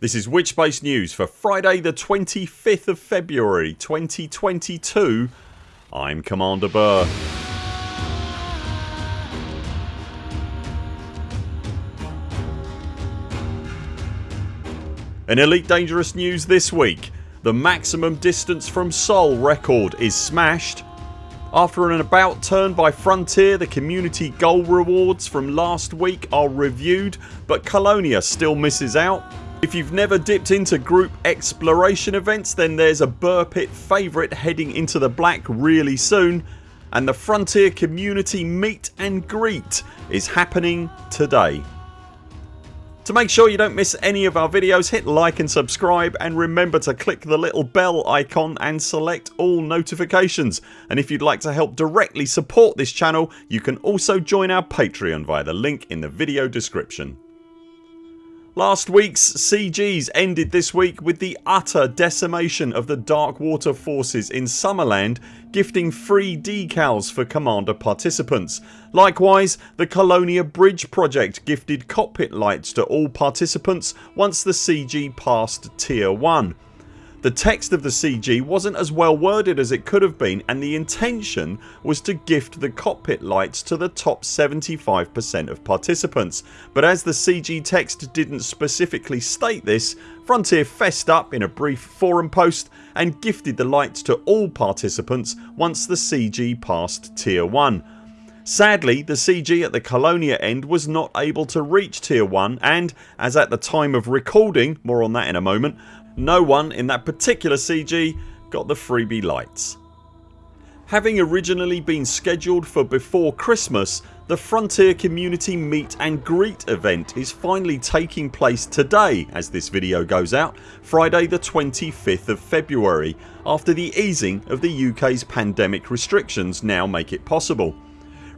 This is Witchspace News for Friday the 25th of February 2022 I'm Commander Buur. In Elite Dangerous news this week. The maximum distance from Sol record is smashed. After an about turn by Frontier the community goal rewards from last week are reviewed but Colonia still misses out if you've never dipped into group exploration events then there's a Buur Pit favourite heading into the black really soon and the Frontier Community Meet and Greet is happening today. To make sure you don't miss any of our videos hit like and subscribe and remember to click the little bell icon and select all notifications and if you'd like to help directly support this channel you can also join our Patreon via the link in the video description. Last weeks CGs ended this week with the utter decimation of the Darkwater forces in Summerland gifting free decals for Commander participants. Likewise the Colonia Bridge project gifted cockpit lights to all participants once the CG passed tier 1. The text of the CG wasn't as well worded as it could have been and the intention was to gift the cockpit lights to the top 75% of participants but as the CG text didn't specifically state this Frontier fessed up in a brief forum post and gifted the lights to all participants once the CG passed tier 1. Sadly the CG at the Colonia end was not able to reach tier 1 and, as at the time of recording, more on that in a moment, no one in that particular CG got the freebie lights. Having originally been scheduled for before Christmas the Frontier Community Meet and Greet event is finally taking place today as this video goes out Friday the 25th of February after the easing of the UK's pandemic restrictions now make it possible.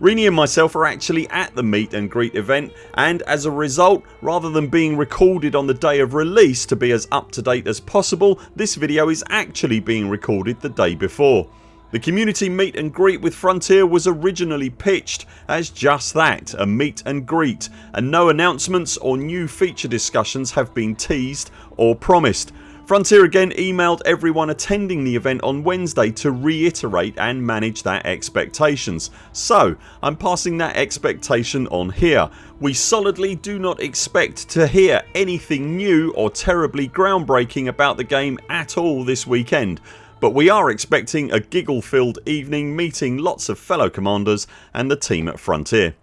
Rini and myself are actually at the meet and greet event and as a result rather than being recorded on the day of release to be as up to date as possible this video is actually being recorded the day before. The community meet and greet with Frontier was originally pitched as just that a meet and greet and no announcements or new feature discussions have been teased or promised Frontier again emailed everyone attending the event on Wednesday to reiterate and manage their expectations. So I'm passing that expectation on here. We solidly do not expect to hear anything new or terribly groundbreaking about the game at all this weekend but we are expecting a giggle filled evening meeting lots of fellow commanders and the team at Frontier.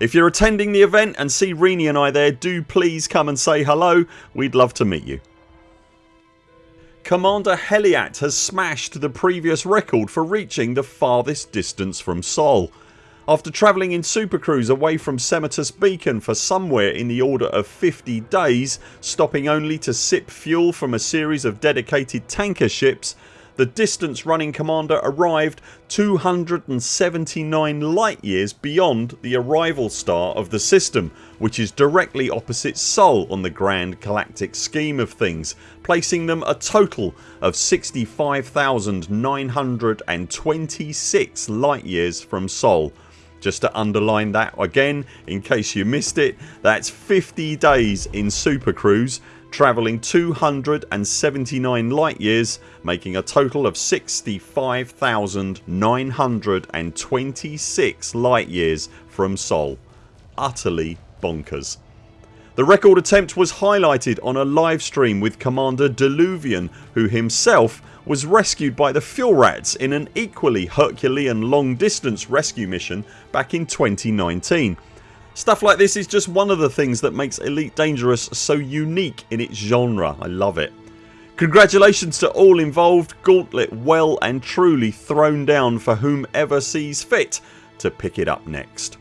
If you're attending the event and see Rini and I there do please come and say hello. We'd love to meet you. Commander Heliat has smashed the previous record for reaching the farthest distance from Sol. After travelling in Super Cruise away from Semotus Beacon for somewhere in the order of 50 days stopping only to sip fuel from a series of dedicated tanker ships the distance running commander arrived 279 light years beyond the arrival star of the system which is directly opposite Sol on the grand galactic scheme of things placing them a total of 65,926 light years from Sol. Just to underline that again in case you missed it that's 50 days in Super Cruise travelling 279 light years making a total of 65,926 light years from Sol. Utterly bonkers. The record attempt was highlighted on a live stream with Commander Deluvian who himself was rescued by the Fuel Rats in an equally Herculean long distance rescue mission back in 2019 Stuff like this is just one of the things that makes Elite Dangerous so unique in its genre. I love it. Congratulations to all involved, Gauntlet well and truly thrown down for whomever sees fit to pick it up next.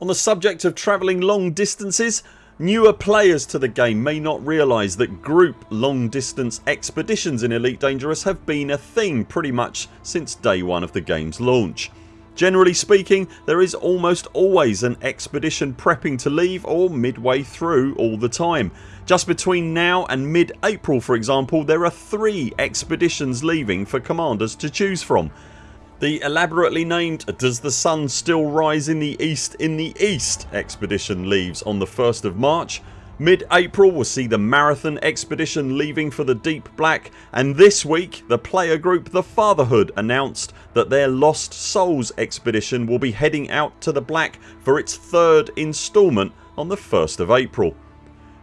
On the subject of travelling long distances Newer players to the game may not realise that group long distance expeditions in Elite Dangerous have been a thing pretty much since day one of the games launch. Generally speaking there is almost always an expedition prepping to leave or midway through all the time. Just between now and mid April for example there are 3 expeditions leaving for commanders to choose from. The elaborately named Does the Sun Still Rise in the East in the East expedition leaves on the 1st of March Mid April will see the Marathon expedition leaving for the Deep Black and this week the player group The Fatherhood announced that their Lost Souls expedition will be heading out to the Black for its third instalment on the 1st of April.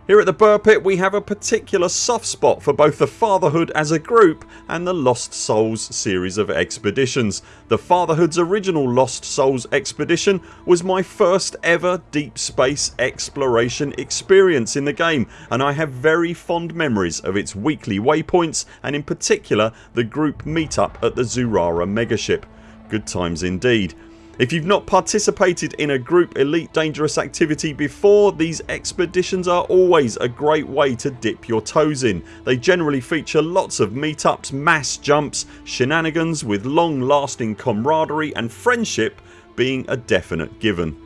Here at the Buur Pit we have a particular soft spot for both the Fatherhood as a group and the Lost Souls series of expeditions. The Fatherhood's original Lost Souls expedition was my first ever deep space exploration experience in the game and I have very fond memories of its weekly waypoints and in particular the group meetup at the Zurara megaship. Good times indeed. If you've not participated in a group Elite Dangerous activity before these expeditions are always a great way to dip your toes in. They generally feature lots of meetups, mass jumps, shenanigans with long lasting camaraderie and friendship being a definite given.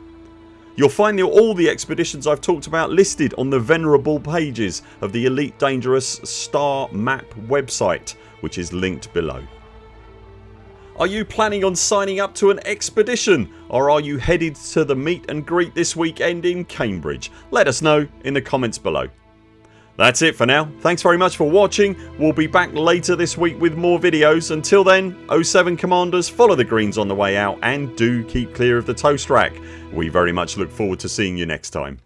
You'll find all the expeditions I've talked about listed on the venerable pages of the Elite Dangerous Star Map website which is linked below. Are you planning on signing up to an expedition or are you headed to the meet and greet this weekend in Cambridge? Let us know in the comments below. That's it for now. Thanks very much for watching. We'll be back later this week with more videos. Until then 0 7 CMDRs follow the greens on the way out and do keep clear of the toast rack. We very much look forward to seeing you next time.